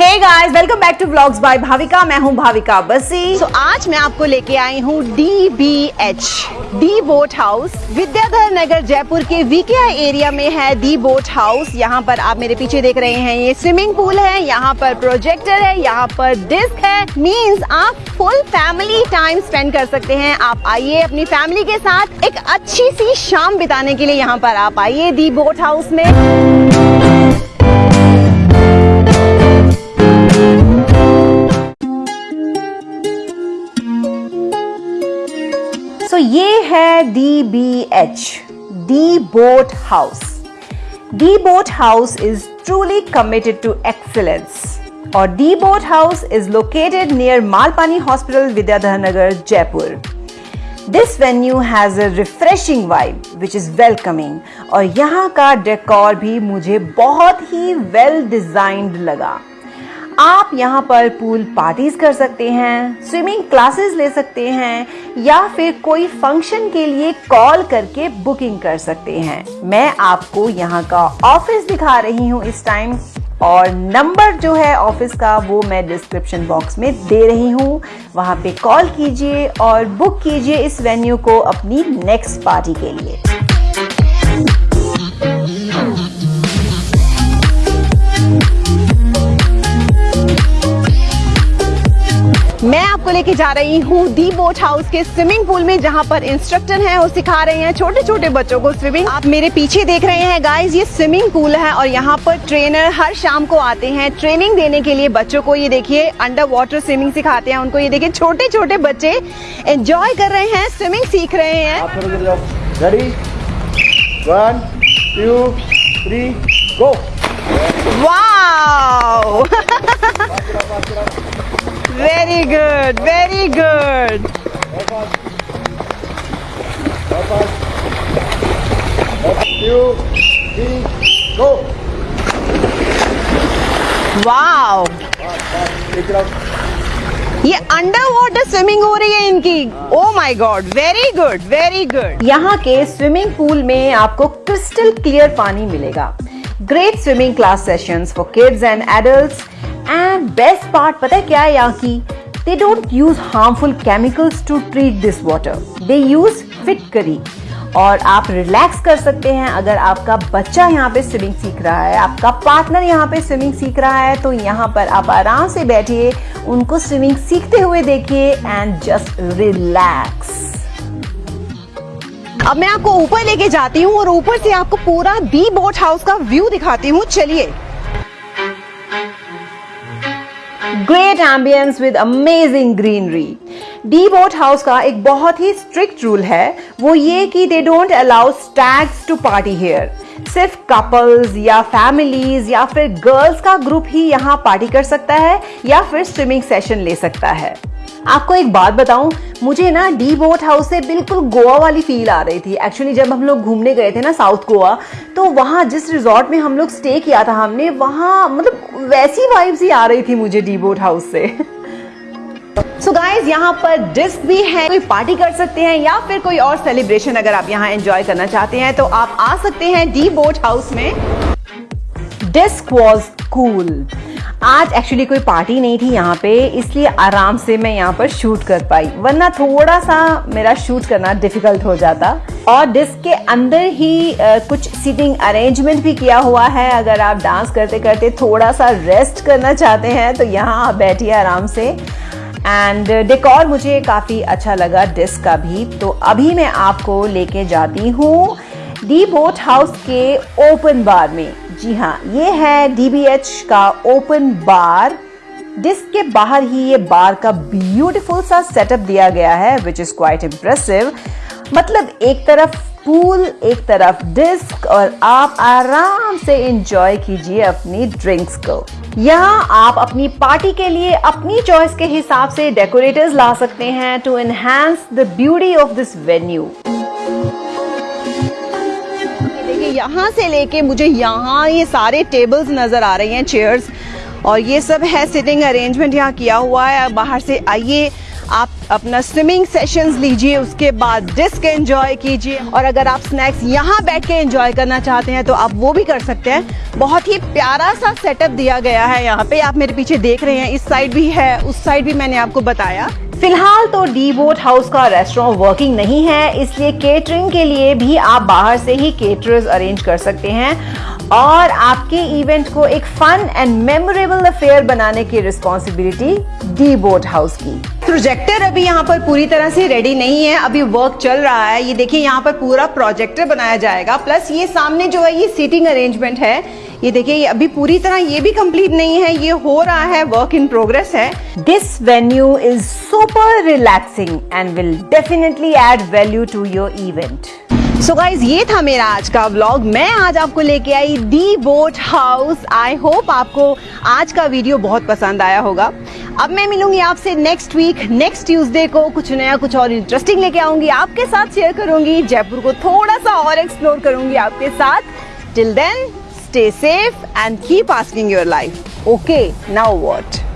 Hey guys welcome back to vlogs by Bhavika मैं हूँ भाविका बसी। तो आज मैं आपको लेके आई हूँ D B H D boat house Vidyadhar Nagar Jaipur के वीकेआई एरिया में है दी बोट हाउस यहाँ पर आप मेरे पीछे देख रहे हैं, ये स्विमिंग पूल है, यहाँ पर प्रोजेक्टर है, यहाँ पर डिस्क है। मीन्स आप फुल फैमिली टाइम स्पेंड कर सकते हैं। आप आइए अपनी फैमिली के साथ एक अच्छी सी शाम बिताने के लिए यहाँ पर आप आइए दी बोट हाउस में। ये है D B H the boat house the boat house is truly committed to excellence और the boat house is located near Malpani hospital Vidyadhar Nagar Jaipur this venue has a refreshing vibe which is welcoming और यहाँ का decor भी मुझे बहुत ही well designed लगा। आप यहाँ पर पूल पार्टीज़ कर सकते हैं स्विमिंग क्लासेस ले सकते हैं, या फिर कोई फ़ंक्शन के लिए कॉल करके बुकिंग कर सकते हैं। मैं आपको यहाँ का ऑफ़िस दिखा रही हूँ इस टाइम और नंबर जो है ऑफ़िस का, वो मैं डिस्क्रिप्शन बॉक्स में दे रही हूँ। वहाँ पे कॉल कीजिए और बुक कीजिए इस वेन्यू को अपनी नेक्स्ट पार्टी के लिए। मैं आपको लेके जा रही हूँ दी बोट हाउस के स्विमिंग पूल में जहाँ पर इंस्ट्रक्टर हैं वो सिखा रहे हैं छोटे छोटे बच्चों को स्विमिंग। आप मेरे पीछे देख रहे हैं गाइस ये स्विमिंग पूल है और यहाँ पर ट्रेनर हर शाम को आते हैं। ट्रेनिंग देने के लिए बच्चों को ये देखिए अंडर वाटर स्विमिंग सिखाते हैं उनको। ये देखिए छोटे छोटे बच्चे एंजॉय कर रहे हैं स्विमिंग सीख रहे हैं। आप ready one two three go wow very good two three go wow ये अंडर वाटर स्विमिंग हो रही है इनकी. ओ my god very good very good यहाँ के स्विमिंग पूल में आपको क्रिस्टल क्लियर पानी मिलेगा. Great swimming class sessions for kids and adults and best part पता है क्या है यहाँ की? They don't use harmful chemicals to treat this water they use फिटकरी और आप रिलैक्स कर सकते हैं अगर आपका बच्चा यहाँ पे स्विमिंग सीख रहा है, आपका पार्टनर यहाँ पे स्विमिंग सीख रहा है तो यहाँ पर आप आराम से बैठिए, उनको स्विमिंग सीखते हुए देखिए एंड जस्ट रिलैक्स अब मैं आपको ऊपर लेके जाती हूँ और ऊपर से आपको पूरा दी बोट हाउस का व्यू दिखाती हूँ। चलिए। Great ambience with amazing greenery the boat house का एक बहुत ही स्ट्रिक्ट रूल है। वो ये कि they don't allow stags to party here सिर्फ़ कपल्स या फैमिलीज़ या फिर गर्ल्स का ग्रुप ही यहाँ पार्टी कर सकता है या फिर स्विमिंग सेशन ले सकता है। आपको एक बात बताऊँ, मुझे ना डी बोट हाउस से बिल्कुल गोवा वाली फील आ रही थी। एक्चुअली जब हम लोग घूमने गए थे ना साउथ गोवा तो वहाँ जिस रिजॉर्ट में हम लोग स्टे किया था हमने, वहाँ मतलब वैसी वाइब्स ही आ रही थी मुझे डी बोट हाउस से। सो गाइस यहाँ पर डिस्क भी है, कोई पार्टी कर सकते हैं या फिर कोई और सेलिब्रेशन अगर आप यहाँ एंजॉय करना चाहते हैं तो आप आ सकते हैं डी बोट हाउस में। डिस्क वॉज़ कूल आज एक्चुअली कोई पार्टी नहीं थी यहाँ पे इसलिए आराम से मैं यहाँ पर शूट कर पाई। वरना थोड़ा सा मेरा शूट करना डिफ़िकल्ट हो जाता। और डिस्क के अंदर ही आ, कुछ सीटिंग अरेंजमेंट भी किया हुआ है। अगर आप डांस करते करते थोड़ा सा रेस्ट करना चाहते हैं तो यहाँ आप बैठिए आराम से। एंड डेकोर मुझे काफ़ी अच्छा लगा डिस्क का भी। तो अभी मैं आपको लेके जाती हूँ। डी बोट हाउस के ओपन बार में। जी हाँ ये है डीबीएच का ओपन बार डिस्क के बाहर ही ये बार का ब्यूटीफुल सा सेटअप दिया गया है विच इज़ क्वाइट इम्प्रेसिव मतलब एक तरफ़ पूल एक तरफ़ डिस्क और आप आराम से इंजॉय कीजिए अपनी ड्रिंक्स को। यहाँ आप अपनी पार्टी के लिए अपनी चॉइस के हिसाब से डेकोरेटर्स ला सकते हैं to enhance the beauty of this venue देखिए यहाँ से लेके मुझे यहाँ ये सारे टेबल्स नज़र आ रही हैं चेयर्स और ये सब है सिटिंग अरेंजमेंट यहाँ किया हुआ है। बाहर से आइए, आप अपना स्विमिंग सेशंस लीजिए, उसके बाद डिस्क एंजॉय कीजिए। और अगर आप स्नैक्स यहाँ बैठ के एंजॉय करना चाहते हैं तो आप वो भी कर सकते हैं। बहुत ही प्यारा सा सेटअप दिया गया है यहाँ पे। आप मेरे पीछे देख रहे हैं, इस साइड भी है, उस साइड भी मैंने आपको बताया। फ़िलहाल तो डी बोट हाउस का रेस्टोरेंट वर्किंग नहीं है, इसलिए केटरिंग के लिए भी आप बाहर से ही केटरर्स अरेंज कर सकते हैं। और आपके इवेंट को एक फन एंड मेमोरेबल अफेयर बनाने की रिस्पॉन्सिबिलिटी डी बोट हाउस की। प्रोजेक्टर अभी यहाँ पर पूरी तरह से रेडी नहीं है, अभी वर्क चल रहा है। ये देखिए, यहाँ पर पूरा प्रोजेक्टर बनाया जाएगा। प्लस ये सामने जो है, ये सीटिंग अरेंजमेंट है। ये देखिए ये अभी पूरी तरह ये भी कंप्लीट नहीं है ये हो रहा है वर्क इन प्रोग्रेस है। This venue is super relaxing and will definitely add value to your event so so guys ये था मेरा आज का व्लॉग मैं आज आपको लेके आई the boat house I hope आपको आज का वीडियो बहुत पसंद आया होगा। अब मैं मिलूँगी आपसे नेक्स्ट वीक नेक्स्ट ट्यूसडे को कुछ नया कुछ और इंटरेस्टिंग लेके आऊँगी। आपके साथ शेयर करूँगी। जयपुर को थोड़ा सा और एक्सप्लोर करूँगी आपके साथ। Till then stay safe and keep asking your life. Okay now what